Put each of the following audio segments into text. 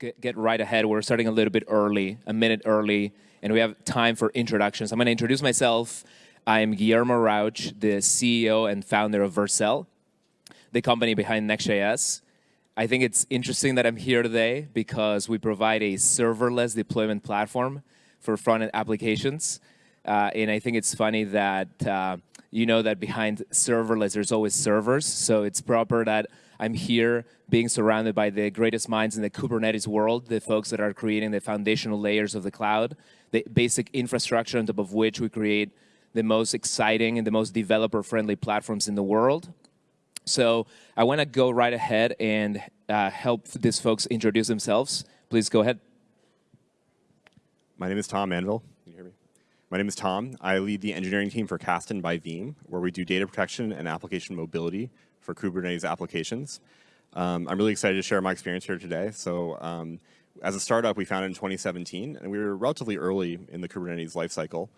get, get right ahead. We're starting a little bit early, a minute early, and we have time for introductions. I'm going to introduce myself. I'm Guillermo Rauch, the CEO and founder of Vercel, the company behind Next.js. I think it's interesting that I'm here today because we provide a serverless deployment platform for front-end applications. Uh, and I think it's funny that uh, you know that behind serverless, there's always servers. So it's proper that I'm here being surrounded by the greatest minds in the Kubernetes world, the folks that are creating the foundational layers of the cloud, the basic infrastructure on top of which we create the most exciting and the most developer-friendly platforms in the world. So I want to go right ahead and uh, help these folks introduce themselves. Please go ahead. My name is Tom Manville. Can you hear me? My name is Tom. I lead the engineering team for Kasten by Veeam, where we do data protection and application mobility for Kubernetes applications. Um, I'm really excited to share my experience here today. So um, as a startup, we founded in 2017, and we were relatively early in the Kubernetes lifecycle.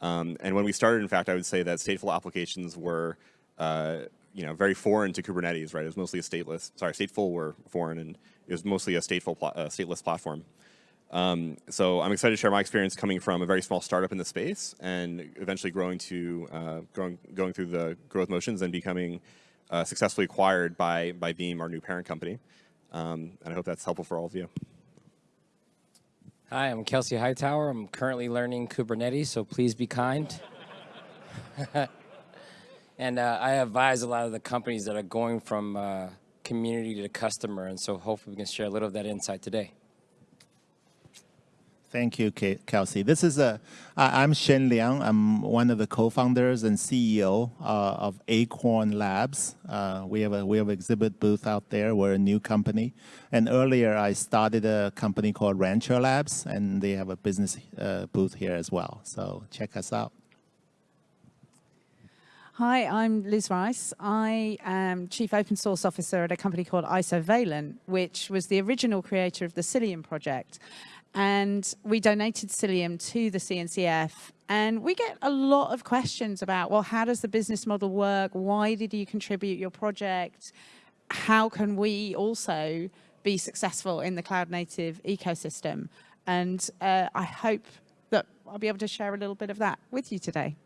Um, and when we started, in fact, I would say that stateful applications were uh, you know, very foreign to Kubernetes, right? It was mostly a stateless, sorry, stateful were foreign, and it was mostly a stateful, uh, stateless platform. Um, so I'm excited to share my experience coming from a very small startup in the space and eventually growing to, uh, growing, going through the growth motions and becoming uh, successfully acquired by, by Veeam, our new parent company. Um, and I hope that's helpful for all of you. Hi, I'm Kelsey Hightower. I'm currently learning Kubernetes, so please be kind. And uh, I advise a lot of the companies that are going from uh, community to customer, and so hopefully we can share a little of that insight today. Thank you, Kelsey. This is a. I'm Sheng Liang. I'm one of the co-founders and CEO uh, of Acorn Labs. Uh, we have a we have exhibit booth out there. We're a new company, and earlier I started a company called Rancher Labs, and they have a business uh, booth here as well. So check us out. Hi, I'm Liz Rice. I am Chief Open Source Officer at a company called Isovalent, which was the original creator of the Cilium project. And we donated Cilium to the CNCF. And we get a lot of questions about, well, how does the business model work? Why did you contribute your project? How can we also be successful in the cloud native ecosystem? And uh, I hope that I'll be able to share a little bit of that with you today.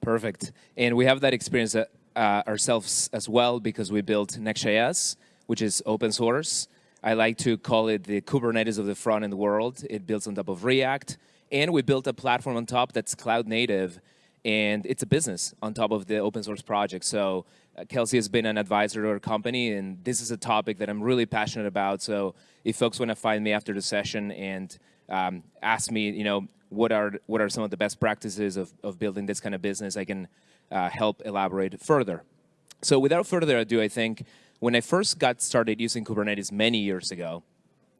Perfect. And we have that experience uh, ourselves as well because we built Next.js, which is open source. I like to call it the Kubernetes of the front-end world. It builds on top of React. And we built a platform on top that's cloud native. And it's a business on top of the open source project. So uh, Kelsey has been an advisor to our company, and this is a topic that I'm really passionate about. So if folks want to find me after the session and um, ask me, you know, what are what are some of the best practices of, of building this kind of business, I can uh, help elaborate further. So without further ado, I think when I first got started using Kubernetes many years ago,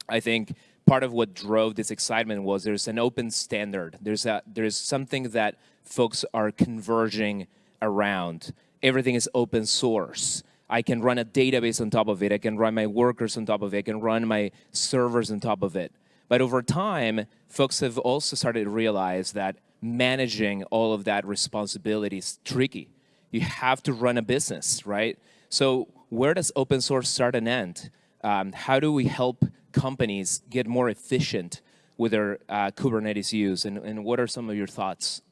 I think part of what drove this excitement was there's an open standard. There's a there's something that folks are converging around. Everything is open source. I can run a database on top of it. I can run my workers on top of it. I can run my servers on top of it. But over time, folks have also started to realize that managing all of that responsibility is tricky. You have to run a business, right? So where does open source start and end? Um, how do we help companies get more efficient with their uh, Kubernetes use? And, and, what are some of your thoughts?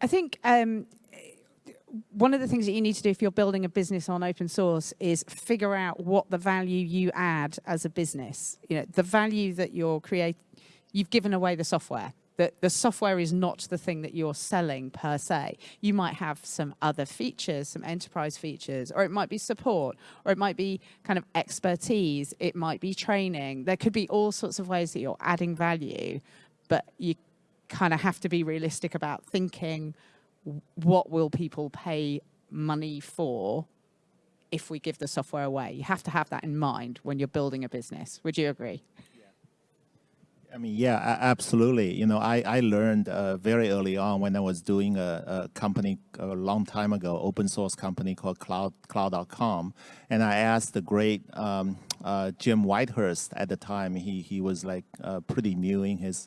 I think um, one of the things that you need to do if you're building a business on open source is figure out what the value you add as a business. You know, the value that you're creating, you've given away the software. The, the software is not the thing that you're selling per se. You might have some other features, some enterprise features, or it might be support, or it might be kind of expertise, it might be training. There could be all sorts of ways that you're adding value, but you kind of have to be realistic about thinking what will people pay money for if we give the software away? You have to have that in mind when you're building a business. Would you agree? I mean, yeah, absolutely. You know, I, I learned uh, very early on when I was doing a, a, company a long time ago, open source company called Cloud Cloud.com, and I asked the great um, uh, Jim Whitehurst at the time. He he was like uh, pretty new in his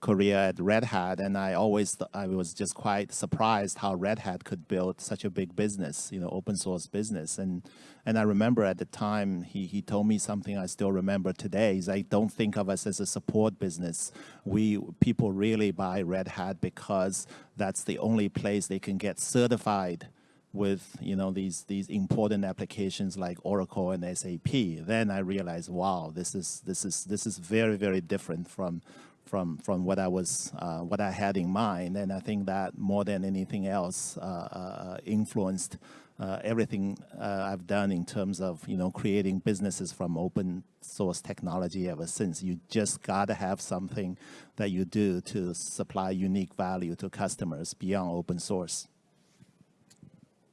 career at Red Hat, and I always I was just quite surprised how Red Hat could build such a big business, you know, open source business. And and I remember at the time he he told me something I still remember today. Is I don't think of us as a support business. We people really buy Red Hat because that's the only place they can get certified with you know these these important applications like Oracle and SAP, then I realized, wow, this is this is this is very very different from from from what I was uh, what I had in mind, and I think that more than anything else uh, uh, influenced uh, everything uh, I've done in terms of you know creating businesses from open source technology ever since. You just gotta have something that you do to supply unique value to customers beyond open source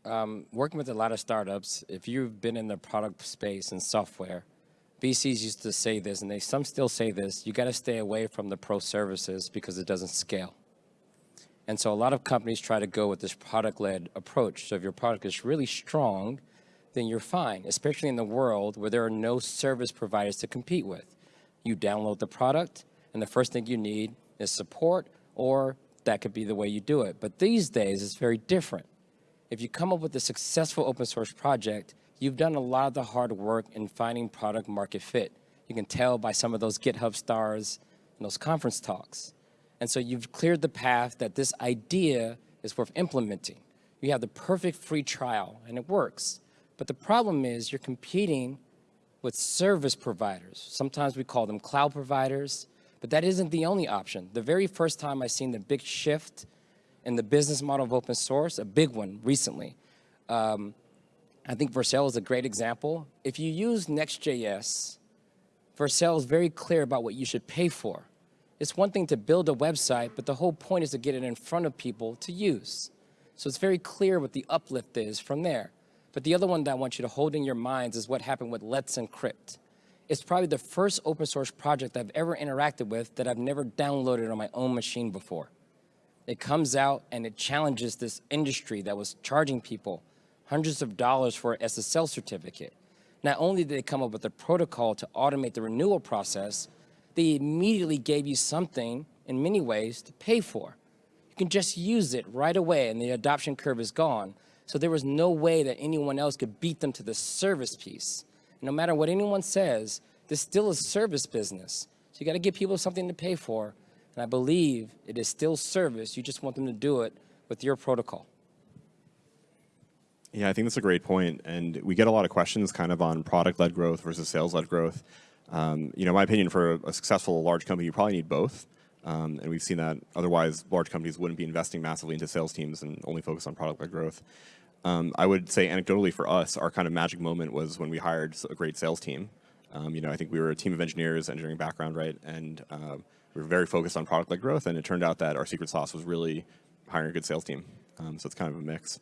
um, working with a lot of startups, if you've been in the product space and software, VCs used to say this, and they some still say this, you got to stay away from the pro services because it doesn't scale. And so a lot of companies try to go with this product-led approach. So if your product is really strong, then you're fine, especially in the world where there are no service providers to compete with. You download the product, and the first thing you need is support, or that could be the way you do it. But these days, it's very different if you come up with a successful open source project, you've done a lot of the hard work in finding product market fit. You can tell by some of those GitHub stars and those conference talks. And so you've cleared the path that this idea is worth implementing. You have the perfect free trial and it works. But the problem is you're competing with service providers. Sometimes we call them cloud providers, but that isn't the only option. The very first time I seen the big shift in the business model of open source, a big one recently. Um, I think Vercel is a great example. If you use Next.js, Vercel is very clear about what you should pay for. It's one thing to build a website, but the whole point is to get it in front of people to use. So it's very clear what the uplift is from there. But the other one that I want you to hold in your minds is what happened with Let's Encrypt. It's probably the first open source project I've ever interacted with that I've never downloaded on my own machine before. It comes out and it challenges this industry that was charging people hundreds of dollars for an SSL certificate. Not only did they come up with a protocol to automate the renewal process, they immediately gave you something in many ways to pay for. You can just use it right away and the adoption curve is gone. So there was no way that anyone else could beat them to the service piece. No matter what anyone says, there's still a service business. So you got to give people something to pay for and I believe it is still service. You just want them to do it with your protocol. Yeah, I think that's a great point. And we get a lot of questions kind of on product-led growth versus sales-led growth. Um, you know, my opinion for a successful large company, you probably need both. Um, and we've seen that otherwise large companies wouldn't be investing massively into sales teams and only focus on product-led growth. Um, I would say anecdotally for us, our kind of magic moment was when we hired a great sales team. Um, you know, I think we were a team of engineers, engineering background, right? And uh, we were very focused on product-led growth, and it turned out that our secret sauce was really hiring a good sales team. Um, so it's kind of a mix.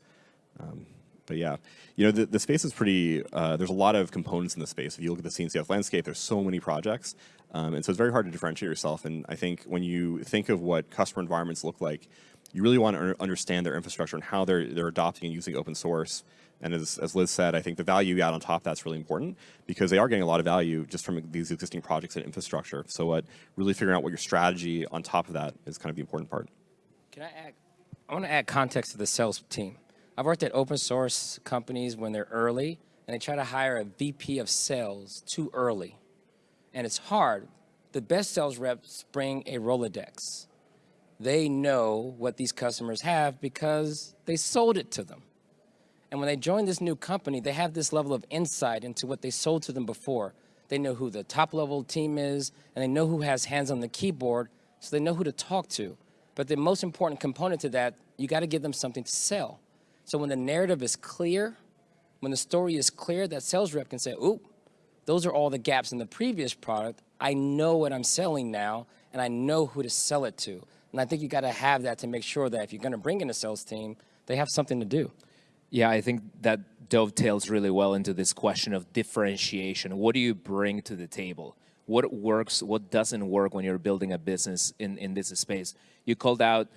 But yeah, you know, the, the space is pretty, uh, there's a lot of components in the space. If you look at the CNCF landscape, there's so many projects. Um, and so it's very hard to differentiate yourself. And I think when you think of what customer environments look like, you really want to understand their infrastructure and how they're, they're adopting and using open source. And as, as Liz said, I think the value you add on top of that's really important because they are getting a lot of value just from these existing projects and infrastructure. So what really figuring out what your strategy on top of that is kind of the important part. Can I add, I want to add context to the sales team. I've worked at open source companies when they're early and they try to hire a VP of sales too early. And it's hard. The best sales reps bring a Rolodex. They know what these customers have because they sold it to them. And when they join this new company, they have this level of insight into what they sold to them before. They know who the top level team is, and they know who has hands on the keyboard, so they know who to talk to. But the most important component to that, you got to give them something to sell. So when the narrative is clear, when the story is clear, that sales rep can say, ooh, those are all the gaps in the previous product. I know what I'm selling now, and I know who to sell it to. And I think you got to have that to make sure that if you're going to bring in a sales team, they have something to do. Yeah, I think that dovetails really well into this question of differentiation. What do you bring to the table? What works, what doesn't work when you're building a business in, in this space? You called out,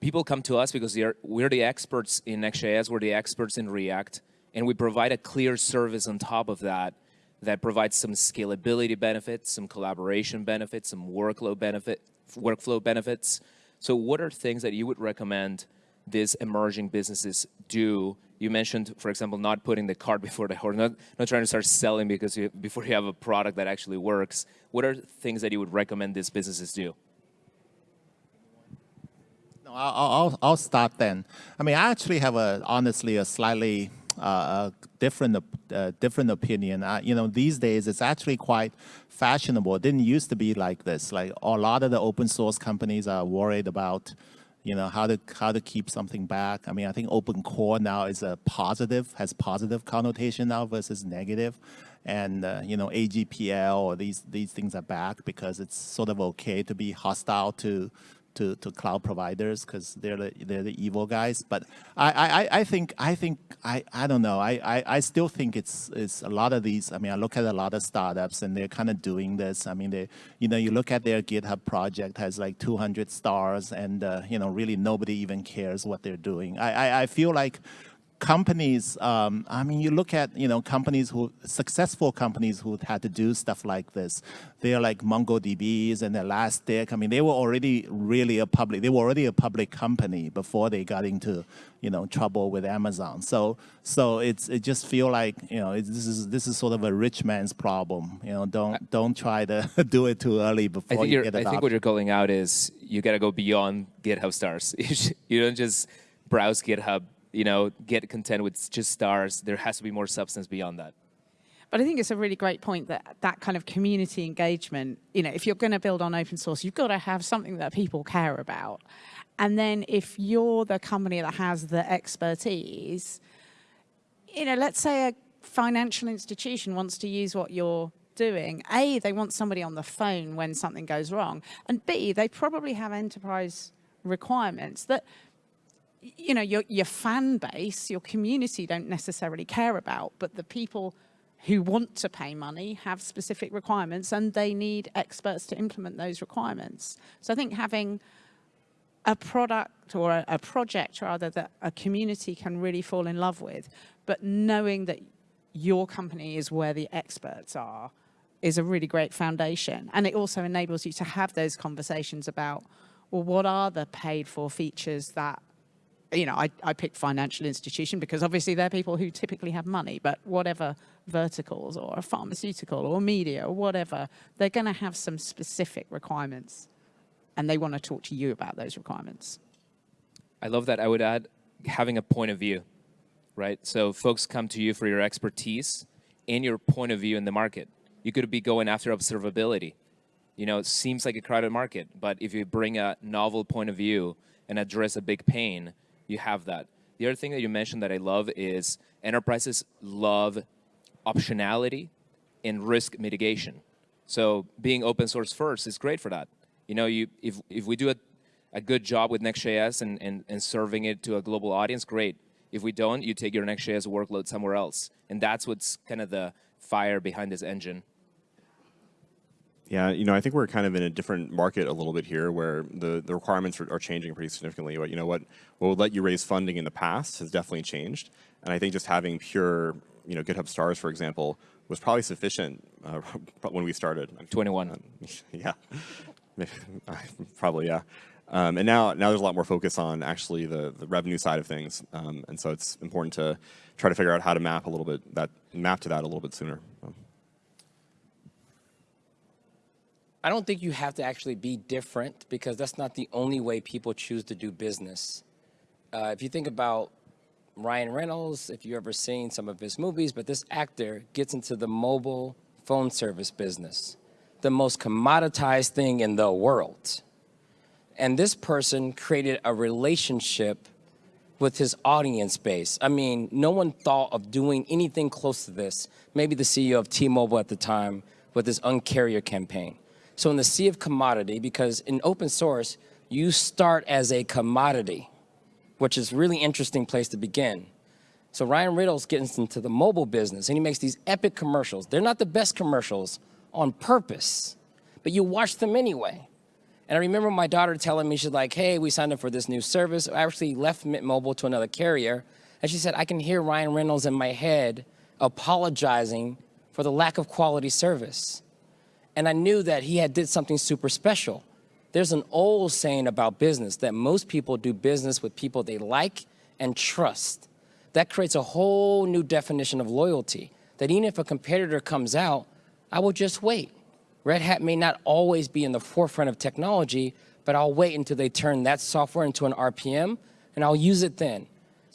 people come to us because are, we're the experts in Next.js, we're the experts in React, and we provide a clear service on top of that that provides some scalability benefits, some collaboration benefits, some workload benefit, workflow benefits. So what are things that you would recommend these emerging businesses do? You mentioned, for example, not putting the cart before the horse, not, not trying to start selling because you, before you have a product that actually works. What are things that you would recommend these businesses do? No, I'll, I'll, start then. I mean, I actually have a honestly a slightly uh, different uh, different opinion. Uh, you know, these days it's actually quite fashionable. It didn't used to be like this. Like a lot of the open source companies are worried about, you know, how to how to keep something back. I mean, I think open core now is a positive, has positive connotation now versus negative. And uh, you know, AGPL or these these things are back because it's sort of okay to be hostile to to, to cloud providers because they're the, they're the evil guys. But I, I, I think I think I, I don't know. I, I, I still think it's it's a lot of these. I mean, I look at a lot of startups and they're kind of doing this. I mean, they you know you look at their GitHub project has like 200 stars and uh, you know really nobody even cares what they're doing. I, I, I feel like companies, um, I mean, you look at, you know, companies who, successful companies who had to do stuff like this. They're like MongoDBs and Elastic. I mean, they were already really a public, they were already a public company before they got into, you know, trouble with Amazon. So, so it's, it just feel like, you know, this is, this is sort of a rich man's problem. You know, don't, don't try to do it too early before you get I think what you're calling out is you got to go beyond GitHub stars. you don't just browse GitHub you know, get content with just stars. There has to be more substance beyond that. But I think it's a really great point that that kind of community engagement, you know, if you're going to build on open source, you've got to have something that people care about. And then if you're the company that has the expertise, you know, let's say a financial institution wants to use what you're doing. A, they want somebody on the phone when something goes wrong. And B, they probably have enterprise requirements that you know, your, your fan base, your community don't necessarily care about, but the people who want to pay money have specific requirements and they need experts to implement those requirements. So I think having a product or a, a, project rather that a community can really fall in love with, but knowing that your company is where the experts are is a really great foundation. And it also enables you to have those conversations about, well, what are the paid for features that you know, I, I picked financial institution because obviously they're people who typically have money, but whatever verticals or pharmaceutical or media or whatever, they're going to have some specific requirements and they want to talk to you about those requirements. I love that. I would add having a point of view, right? So folks come to you for your expertise and your point of view in the market. You could be going after observability. You know, it seems like a crowded market, but if you bring a novel point of view and address a big pain, you have that. The other thing that you mentioned that I love is enterprises love optionality and risk mitigation. So being open source first is great for that. You know, you, if, if we do a, a good job with Next.js and, and, and serving it to a global audience, great. If we don't, you take your Next.js workload somewhere else. And that's what's kind of the fire behind this engine. Yeah, you know, I think we're kind of in a different market a little bit here where the, the requirements are, are changing pretty significantly. But you know what, what would let you raise funding in the past has definitely changed. And I think just having pure, you know, GitHub stars, for example, was probably sufficient uh, when we started. 21. Um, yeah, probably, yeah. Um, and now, now there's a lot more focus on actually the, the revenue side of things. Um, and so it's important to try to figure out how to map a little bit, that map to that a little bit sooner. I don't think you have to actually be different because that's not the only way people choose to do business. Uh, if you think about Ryan Reynolds, if you've ever seen some of his movies, but this actor gets into the mobile phone service business, the most commoditized thing in the world. And this person created a relationship with his audience base. I mean, no one thought of doing anything close to this. Maybe the CEO of T-Mobile at the time with his Uncarrier campaign. So in the sea of commodity, because in open source, you start as a commodity, which is really interesting place to begin. So Ryan Reynolds gets into the mobile business and he makes these epic commercials. They're not the best commercials on purpose, but you watch them anyway. And I remember my daughter telling me, she's like, hey, we signed up for this new service. I actually left Mint Mobile to another carrier. And she said, I can hear Ryan Reynolds in my head apologizing for the lack of quality service. And I knew that he had did something super special. There's an old saying about business that most people do business with people they like and trust. That creates a whole new definition of loyalty, that even if a competitor comes out, I will just wait. Red Hat may not always be in the forefront of technology, but I'll wait until they turn that software into an RPM, and I'll use it then.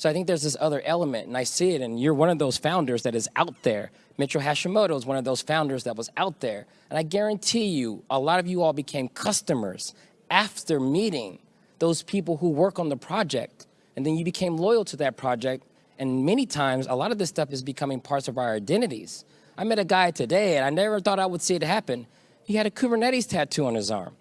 So I think there's this other element, and I see it, and you're one of those founders that is out there. Mitchell Hashimoto is one of those founders that was out there. And I guarantee you, a lot of you all became customers after meeting those people who work on the project. And then you became loyal to that project. And many times, a lot of this stuff is becoming parts of our identities. I met a guy today, and I never thought I would see it happen. He had a Kubernetes tattoo on his arm.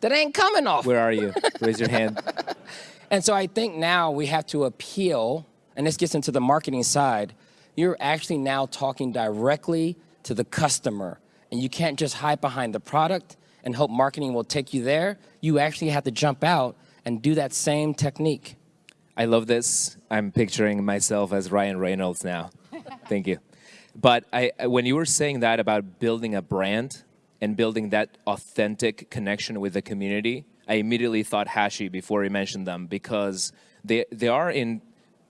That ain't coming off. Where are you? Raise your hand. And so I think now we have to appeal, and this gets into the marketing side. You're actually now talking directly to the customer, and you can't just hide behind the product and hope marketing will take you there. You actually have to jump out and do that same technique. I love this. I'm picturing myself as Ryan Reynolds now. Thank you. But I, when you were saying that about building a brand and building that authentic connection with the community, I immediately thought Hashi before you mentioned them because they, they are in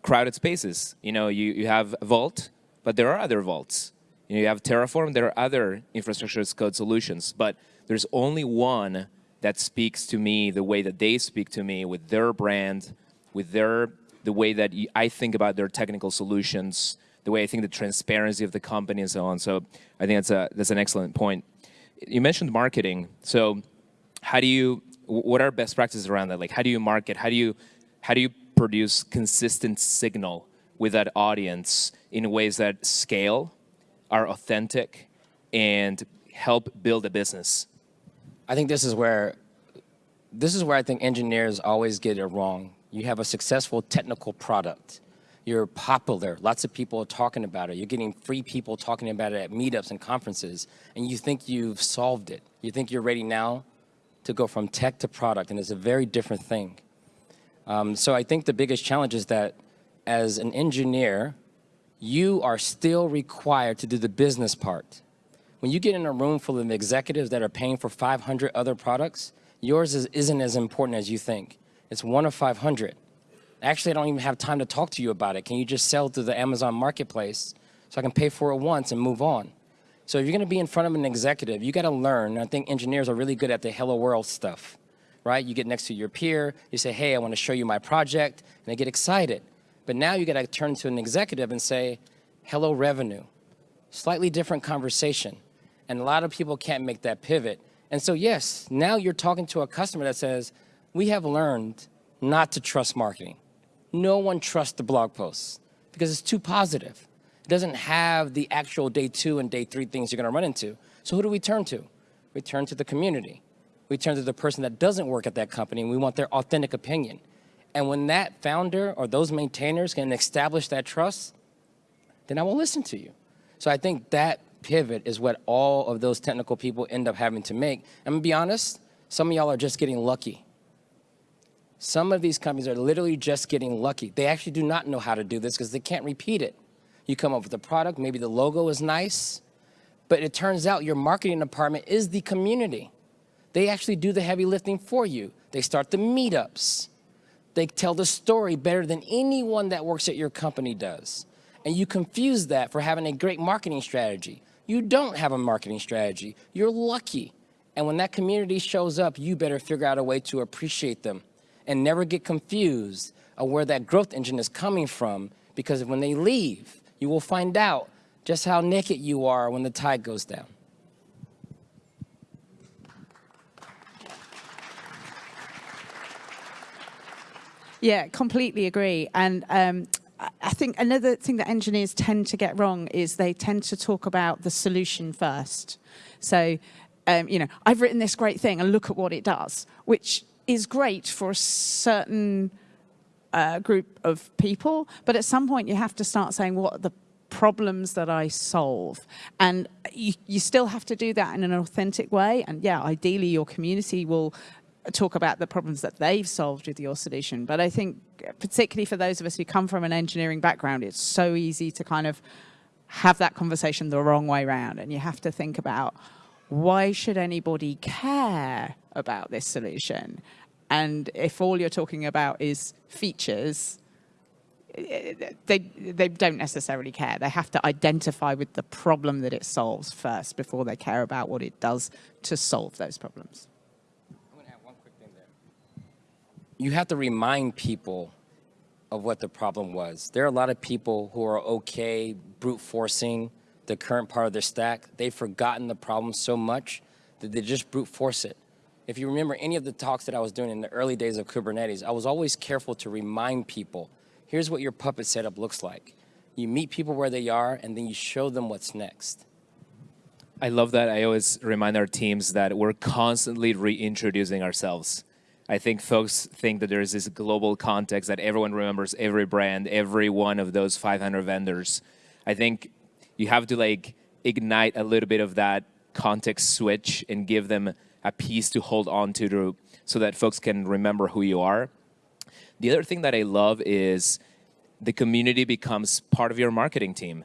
crowded spaces. You know, you, you have Vault, but there are other vaults. You, know, you have Terraform, there are other infrastructure as code solutions, but there's only one that speaks to me the way that they speak to me with their brand, with their the way that I think about their technical solutions, the way I think the transparency of the company and so on. So I think that's a that's an excellent point. You mentioned marketing. So how do you what are best practices around that? Like how do you market? How do you how do you produce consistent signal with that audience in ways that scale, are authentic, and help build a business? I think this is where this is where I think engineers always get it wrong. You have a successful technical product. You're popular. Lots of people are talking about it. You're getting free people talking about it at meetups and conferences, and you think you've solved it. You think you're ready now to go from tech to product, and it's a very different thing. Um, so I think the biggest challenge is that as an engineer, you are still required to do the business part. When you get in a room full of executives that are paying for 500 other products, yours is, isn't as important as you think. It's one of 500. Actually, I don't even have time to talk to you about it. Can you just sell through the Amazon marketplace so I can pay for it once and move on? So if you're gonna be in front of an executive, you gotta learn. I think engineers are really good at the hello world stuff, right? You get next to your peer, you say, hey, I wanna show you my project, and they get excited. But now you gotta turn to an executive and say, hello revenue. Slightly different conversation. And a lot of people can't make that pivot. And so yes, now you're talking to a customer that says, we have learned not to trust marketing. No one trusts the blog posts because it's too positive. Doesn't have the actual day two and day three things you're gonna run into. So who do we turn to? We turn to the community. We turn to the person that doesn't work at that company and we want their authentic opinion. And when that founder or those maintainers can establish that trust, then I will listen to you. So I think that pivot is what all of those technical people end up having to make. I'm gonna be honest, some of y'all are just getting lucky. Some of these companies are literally just getting lucky. They actually do not know how to do this because they can't repeat it. You come up with a product, maybe the logo is nice, but it turns out your marketing department is the community. They actually do the heavy lifting for you. They start the meetups. They tell the story better than anyone that works at your company does. And you confuse that for having a great marketing strategy. You don't have a marketing strategy. You're lucky. And when that community shows up, you better figure out a way to appreciate them and never get confused of where that growth engine is coming from because when they leave, you will find out just how naked you are when the tide goes down. Yeah, completely agree. And um, I think another thing that engineers tend to get wrong is they tend to talk about the solution first. So, um, you know, I've written this great thing and look at what it does, which is great for a certain uh, group of people. But at some point you have to start saying what are the problems that I solve. And you, you still have to do that in an authentic way. And yeah, ideally your community will talk about the problems that they've solved with your solution. But I think particularly for those of us who come from an engineering background, it's so easy to kind of have that conversation the wrong way round. And you have to think about why should anybody care about this solution? And if all you're talking about is features, they, they don't necessarily care. They have to identify with the problem that it solves first before they care about what it does to solve those problems. I'm gonna add one quick thing there. You have to remind people of what the problem was. There are a lot of people who are okay brute forcing the current part of their stack. They've forgotten the problem so much that they just brute force it. If you remember any of the talks that I was doing in the early days of Kubernetes, I was always careful to remind people, here's what your puppet setup looks like. You meet people where they are, and then you show them what's next. I love that. I always remind our teams that we're constantly reintroducing ourselves. I think folks think that there's this global context that everyone remembers every brand, every one of those 500 vendors. I think you have to like ignite a little bit of that context switch and give them a piece to hold on to, to so that folks can remember who you are. The other thing that I love is the community becomes part of your marketing team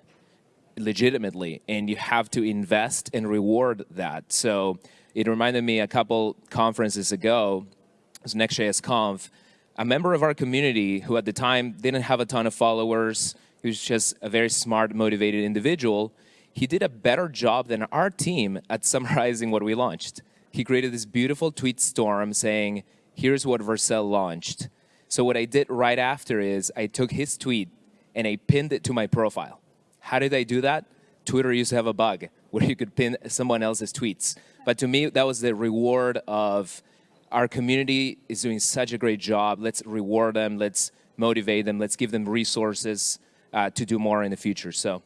legitimately, and you have to invest and reward that. So it reminded me a couple conferences ago, it was Next.js Conf, a member of our community who at the time didn't have a ton of followers, he was just a very smart, motivated individual, he did a better job than our team at summarizing what we launched he created this beautiful tweet storm saying, here's what Vercel launched. So what I did right after is I took his tweet and I pinned it to my profile. How did I do that? Twitter used to have a bug where you could pin someone else's tweets. But to me, that was the reward of our community is doing such a great job. Let's reward them. Let's motivate them. Let's give them resources uh, to do more in the future. So.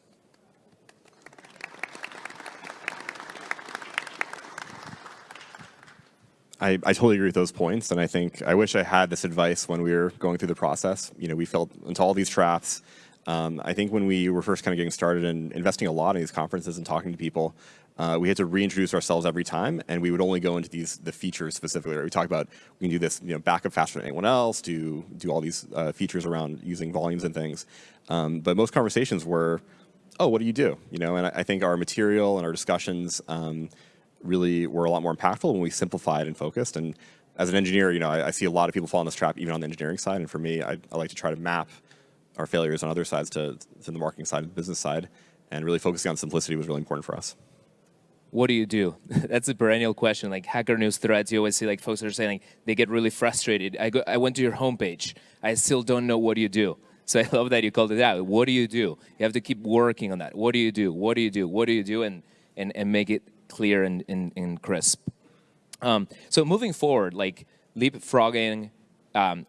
I, I totally agree with those points, and I think I wish I had this advice when we were going through the process. You know, we fell into all these traps. Um, I think when we were first kind of getting started and investing a lot in these conferences and talking to people, uh, we had to reintroduce ourselves every time, and we would only go into these the features specifically. Right? We talk about we can do this, you know, backup faster than anyone else, do do all these uh, features around using volumes and things. Um, but most conversations were, oh, what do you do? You know, and I, I think our material and our discussions. Um, really were a lot more impactful when we simplified and focused. And as an engineer, you know, I, I, see a lot of people fall in this trap even on the engineering side. And for me, I, I like to try to map our failures on other sides to, to the marketing side and the business side. And really focusing on simplicity was really important for us. What do you do? That's a perennial question. Like Hacker News threads, you always see like folks are saying like, they get really frustrated. I, go, I went to your homepage. I still don't know what you do. So I love that you called it out. What do you do? You have to keep working on that. What do you do? What do you do? What do you do? And, and, and make it clear and, and, and crisp. Um, so moving forward, like leapfrogging, um,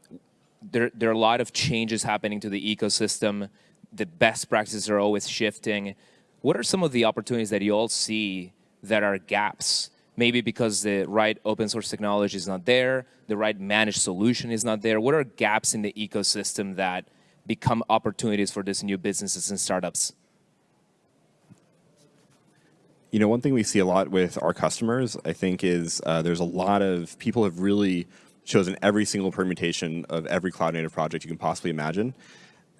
there, there are a lot of changes happening to the ecosystem. The best practices are always shifting. What are some of the opportunities that you all see that are gaps? Maybe because the right open source technology is not there, the right managed solution is not there. What are gaps in the ecosystem that become opportunities for these new businesses and startups? You know, one thing we see a lot with our customers, I think, is uh, there's a lot of people have really chosen every single permutation of every cloud native project you can possibly imagine.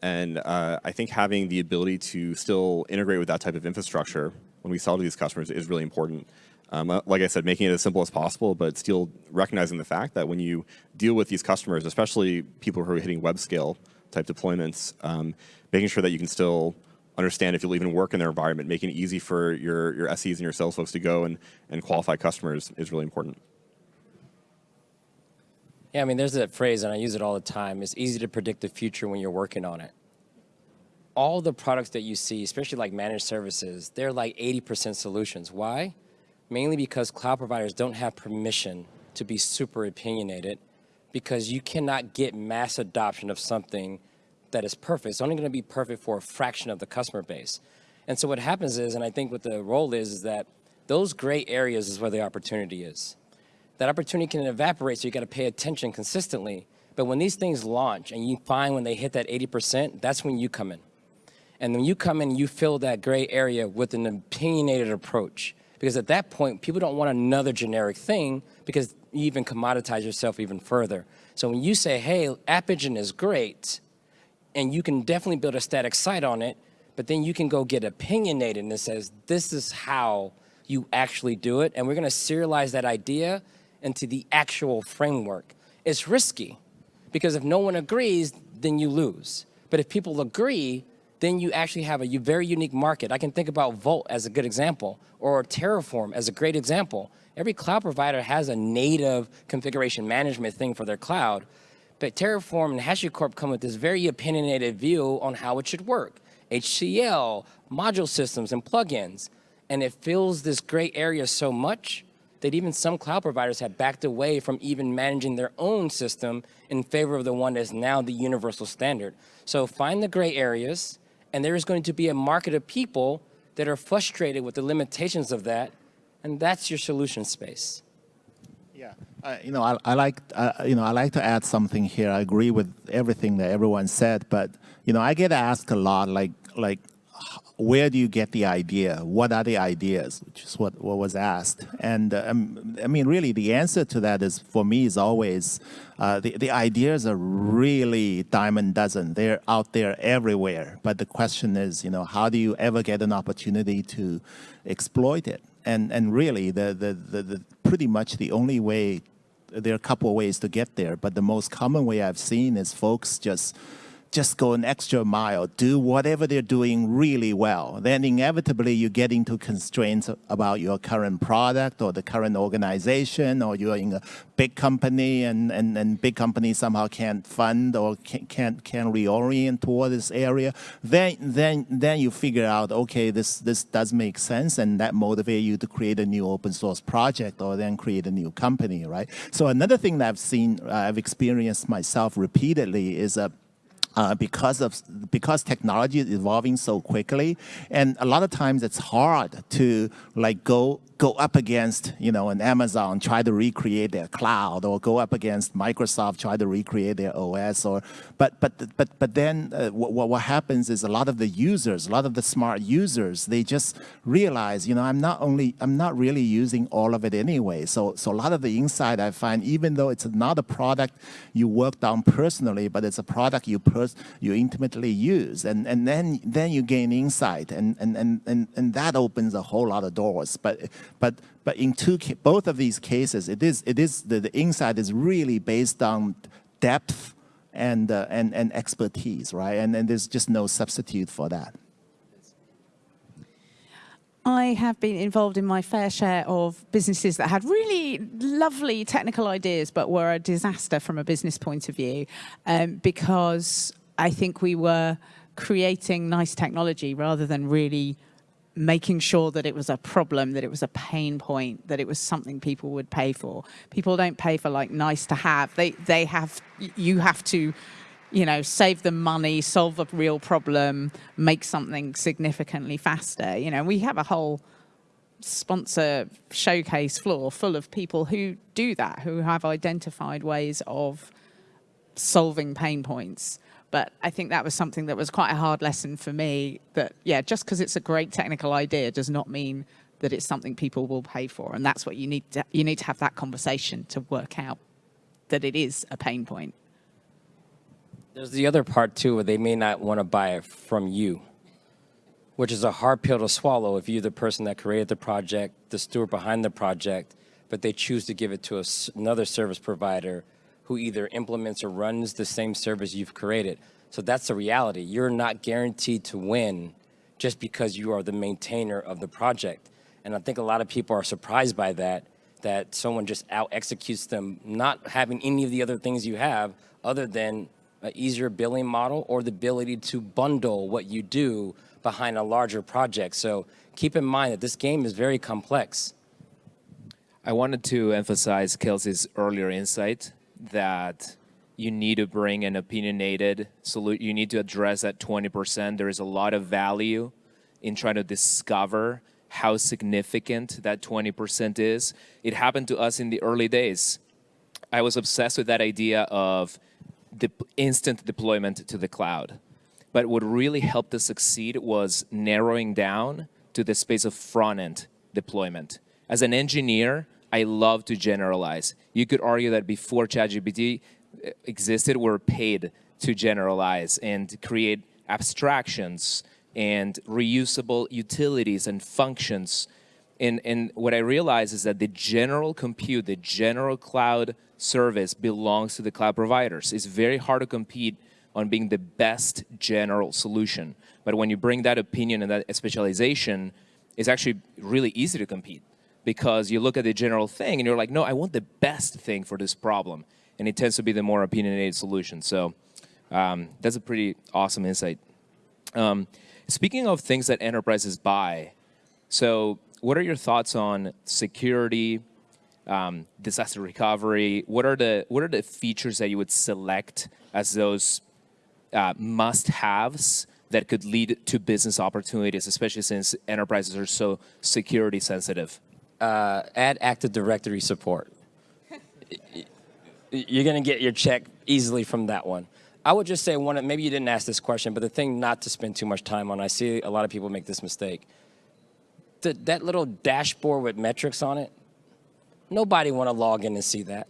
And uh, I think having the ability to still integrate with that type of infrastructure when we sell to these customers is really important. Um, uh, like I said, making it as simple as possible, but still recognizing the fact that when you deal with these customers, especially people who are hitting web scale type deployments, um, making sure that you can still understand if you'll even work in their environment, making it easy for your, your SEs and your sales folks to go and, and qualify customers is really important. Yeah, I mean, there's that phrase, and I use it all the time. It's easy to predict the future when you're working on it. All the products that you see, especially like managed services, they're like 80% solutions. Why? Mainly because cloud providers don't have permission to be super opinionated because you cannot get mass adoption of something that is perfect. It's only going to be perfect for a fraction of the customer base. And so what happens is, and I think what the role is, is that those gray areas is where the opportunity is. That opportunity can evaporate, so you got to pay attention consistently. But when these things launch and you find when they hit that 80%, that's when you come in. And when you come in, you fill that gray area with an opinionated approach. Because at that point, people don't want another generic thing because you even commoditize yourself even further. So when you say, hey, App Engine is great, and you can definitely build a static site on it, but then you can go get opinionated and it says, this is how you actually do it. And we're gonna serialize that idea into the actual framework. It's risky because if no one agrees, then you lose. But if people agree, then you actually have a very unique market. I can think about Vault as a good example or Terraform as a great example. Every cloud provider has a native configuration management thing for their cloud, but Terraform and HashiCorp come with this very opinionated view on how it should work. HCL, module systems, and plugins. And it fills this gray area so much that even some cloud providers have backed away from even managing their own system in favor of the one that's now the universal standard. So find the gray areas, and there is going to be a market of people that are frustrated with the limitations of that, and that's your solution space. You know, I, I like, uh, you know, I like to add something here. I agree with everything that everyone said, but you know, I get asked a lot, like, like, where do you get the idea? What are the ideas? Which is what, what was asked. And uh, um, I mean, really, the answer to that is, for me, is always, uh, the, the ideas are really diamond dozen. They're out there everywhere. But the question is, you know, how do you ever get an opportunity to exploit it? And, and really, the, the, the, the pretty much the only way, there are a couple of ways to get there, but the most common way I've seen is folks just just go an extra mile, do whatever they're doing really well, then inevitably you get into constraints about your current product or the current organization or you're in a big company and, and, and big companies somehow can't fund or can't, can't, reorient toward this area. Then, then, then you figure out, okay, this, this does make sense and that motivates you to create a new open source project or then create a new company, right? So another thing that I've seen, uh, I've experienced myself repeatedly is a uh, because of because technology is evolving so quickly, and a lot of times it's hard to like go go up against you know an Amazon try to recreate their cloud or go up against Microsoft try to recreate their OS or but but but but then uh, what what happens is a lot of the users a lot of the smart users they just realize you know I'm not only I'm not really using all of it anyway. So so a lot of the insight I find even though it's not a product you worked on personally but it's a product you pers you intimately use. And and then then you gain insight and and and and, and that opens a whole lot of doors. But but but in two both of these cases, it is it is the, the insight is really based on depth and uh, and and expertise, right? And and there's just no substitute for that. I have been involved in my fair share of businesses that had really lovely technical ideas, but were a disaster from a business point of view, um, because I think we were creating nice technology rather than really making sure that it was a problem, that it was a pain point, that it was something people would pay for. People don't pay for like nice to have. They they have you have to you know, save them money, solve a real problem, make something significantly faster. You know, we have a whole sponsor showcase floor full of people who do that, who have identified ways of solving pain points. But I think that was something that was quite a hard lesson for me that, yeah, just because it's a great technical idea does not mean that it's something people will pay for. And that's what you need to, you need to have that conversation to work out that it is a pain point. There's the other part too, where they may not want to buy it from you, which is a hard pill to swallow if you're the person that created the project, the steward behind the project, but they choose to give it to another service provider who either implements or runs the same service you've created. So that's the reality. You're not guaranteed to win just because you are the maintainer of the project. And I think a lot of people are surprised by that, that someone just out executes them, not having any of the other things you have other than an easier billing model or the ability to bundle what you do behind a larger project. So keep in mind that this game is very complex. I wanted to emphasize Kelsey's earlier insight that you need to bring an opinionated solution. You need to address that 20%. There is a lot of value in trying to discover how significant that 20% is. It happened to us in the early days. I was obsessed with that idea of the instant deployment to the cloud. But what really helped us succeed was narrowing down to the space of front-end deployment. As an engineer, I love to generalize. You could argue that before ChatGPT uh, existed, we're paid to generalize and create abstractions and reusable utilities and functions. And, and what I realize is that the general compute, the general cloud service belongs to the cloud providers. It's very hard to compete on being the best general solution. But when you bring that opinion and that specialization, it's actually really easy to compete because you look at the general thing and you're like, no, I want the best thing for this problem. And it tends to be the more opinionated solution. So um, that's a pretty awesome insight. Um, speaking of things that enterprises buy, so what are your thoughts on security, um, disaster recovery? What are the what are the features that you would select as those uh, must-haves that could lead to business opportunities, especially since enterprises are so security sensitive? Uh, add Active Directory support. You're going to get your check easily from that one. I would just say one, maybe you didn't ask this question, but the thing not to spend too much time on, I see a lot of people make this mistake. The, that little dashboard with metrics on it, nobody want to log in and see that.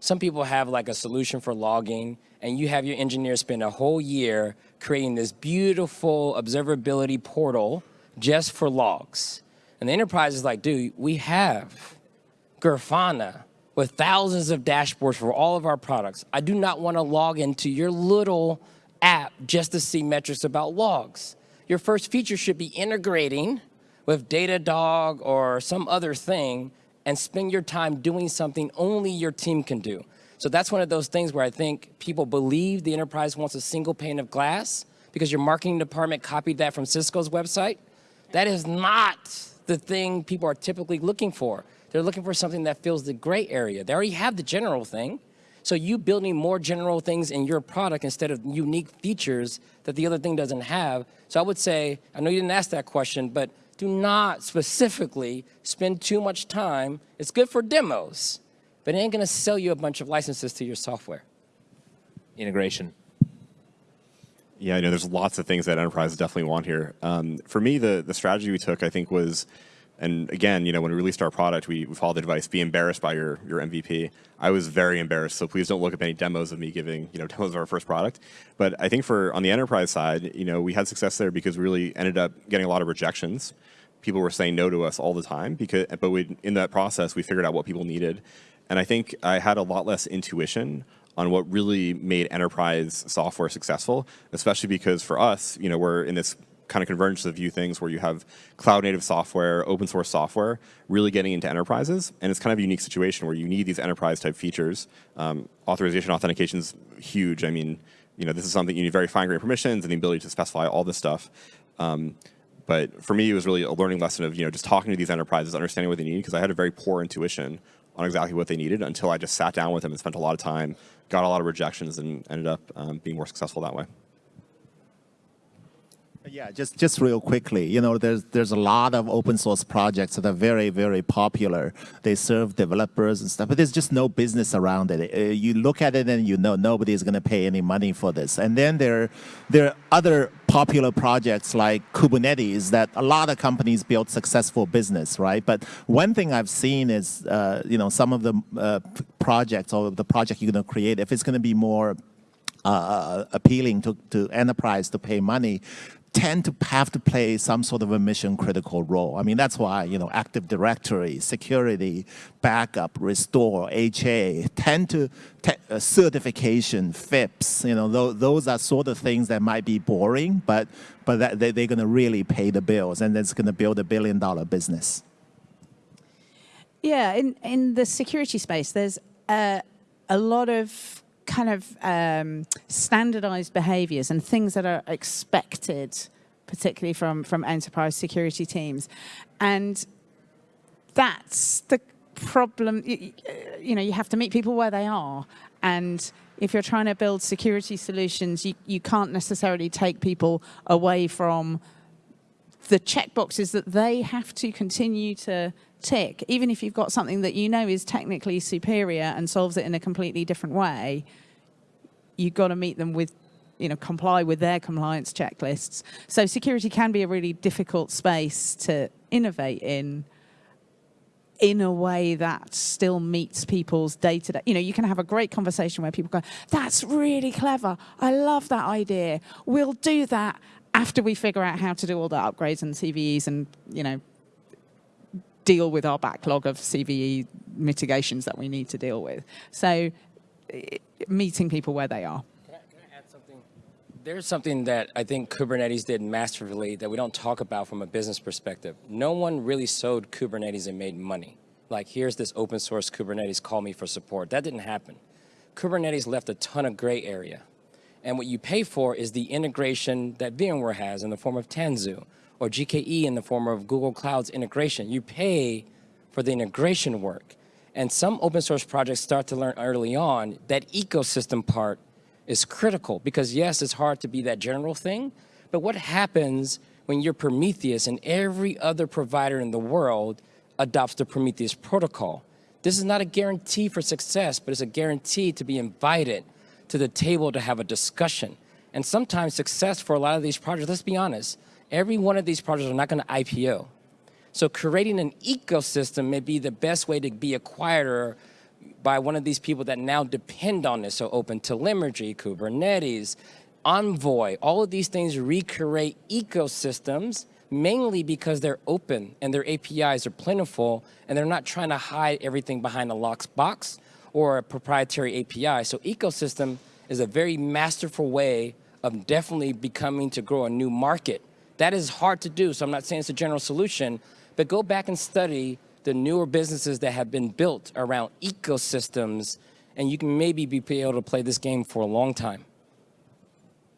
Some people have like a solution for logging, and you have your engineers spend a whole year creating this beautiful observability portal just for logs. And the enterprise is like, dude, we have Grafana, with thousands of dashboards for all of our products. I do not want to log into your little app just to see metrics about logs. Your first feature should be integrating with Datadog or some other thing and spend your time doing something only your team can do. So that's one of those things where I think people believe the enterprise wants a single pane of glass because your marketing department copied that from Cisco's website. That is not the thing people are typically looking for. They're looking for something that fills the gray area. They already have the general thing. So you building more general things in your product instead of unique features that the other thing doesn't have. So I would say, I know you didn't ask that question, but do not specifically spend too much time. It's good for demos, but it ain't gonna sell you a bunch of licenses to your software. Integration. Yeah, I know there's lots of things that enterprises definitely want here. Um, for me, the, the strategy we took, I think, was and again, you know, when we released our product, we, we followed the advice, be embarrassed by your, your MVP. I was very embarrassed, so please don't look up any demos of me giving, you know, demos of our first product. But I think for, on the enterprise side, you know, we had success there because we really ended up getting a lot of rejections. People were saying no to us all the time, because, but we, in that process, we figured out what people needed. And I think I had a lot less intuition on what really made enterprise software successful, especially because for us, you know, we're in this kind of convergence of view things where you have cloud native software, open source software, really getting into enterprises. And it's kind of a unique situation where you need these enterprise type features. Um, authorization authentication is huge. I mean, you know, this is something you need very fine grained permissions and the ability to specify all this stuff. Um, but for me, it was really a learning lesson of, you know, just talking to these enterprises, understanding what they need, because I had a very poor intuition on exactly what they needed until I just sat down with them and spent a lot of time, got a lot of rejections, and ended up um, being more successful that way. Yeah, just just real quickly, you know, there's there's a lot of open source projects that are very very popular. They serve developers and stuff, but there's just no business around it. Uh, you look at it and you know nobody is going to pay any money for this. And then there there are other popular projects like Kubernetes that a lot of companies build successful business, right? But one thing I've seen is, uh, you know, some of the uh, projects or the project you're going to create, if it's going to be more uh, appealing to, to enterprise to pay money, tend to have to play some sort of a mission critical role. I mean, that's why, you know, Active Directory, security, backup, restore, HA, tend to, uh, certification, FIPS, you know, th those are sort of things that might be boring, but, but that, they, they're going to really pay the bills and it's going to build a billion dollar business. Yeah, in, in the security space, there's a, a lot of kind of um, standardized behaviors and things that are expected, particularly from, from enterprise security teams. And that's the problem. You, you know, you have to meet people where they are. And if you're trying to build security solutions, you, you can't necessarily take people away from the checkboxes that they have to continue to tick, even if you've got something that you know is technically superior and solves it in a completely different way, you've got to meet them with you know, comply with their compliance checklists. So security can be a really difficult space to innovate in in a way that still meets people's day-to-day. You know, you can have a great conversation where people go, that's really clever. I love that idea. We'll do that after we figure out how to do all the upgrades and CVEs and, you know, deal with our backlog of CVE mitigations that we need to deal with. So meeting people where they are. Can I, can I add something? There's something that I think Kubernetes did masterfully that we don't talk about from a business perspective. No one really sold Kubernetes and made money. Like, here's this open source Kubernetes, call me for support. That didn't happen. Kubernetes left a ton of gray area. And what you pay for is the integration that VMware has in the form of Tanzu or GKE in the form of Google Cloud's integration. You pay for the integration work. And some open source projects start to learn early on that ecosystem part is critical because yes, it's hard to be that general thing, but what happens when you're Prometheus and every other provider in the world adopts the Prometheus protocol? This is not a guarantee for success, but it's a guarantee to be invited to the table to have a discussion. And sometimes success for a lot of these projects, let's be honest, every one of these projects are not going to IPO. So creating an ecosystem may be the best way to be acquired by one of these people that now depend on this. So Open Telemetry, Kubernetes, Envoy, all of these things recreate ecosystems mainly because they're open and their APIs are plentiful and they're not trying to hide everything behind a locked box or a proprietary API. So ecosystem is a very masterful way of definitely becoming to grow a new market. That is hard to do, so I'm not saying it's a general solution, but go back and study the newer businesses that have been built around ecosystems, and you can maybe be able to play this game for a long time.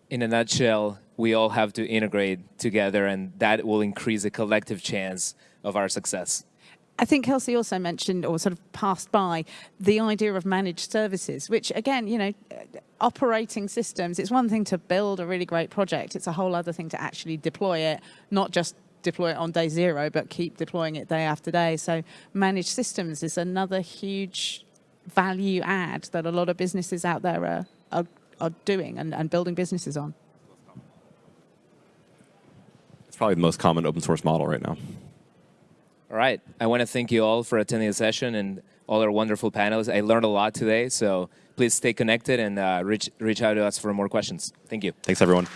In a nutshell, we all have to integrate together, and that will increase the collective chance of our success. I think Kelsey also mentioned or sort of passed by the idea of managed services, which again, you know, operating systems, it's one thing to build a really great project. It's a whole other thing to actually deploy it, not just deploy it on day zero, but keep deploying it day after day. So managed systems is another huge value add that a lot of businesses out there are, are, are doing and, and building businesses on. It's probably the most common open source model right now. All right. I want to thank you all for attending the session and all our wonderful panels. I learned a lot today, so please stay connected and uh, reach, reach out to us for more questions. Thank you. Thanks, everyone.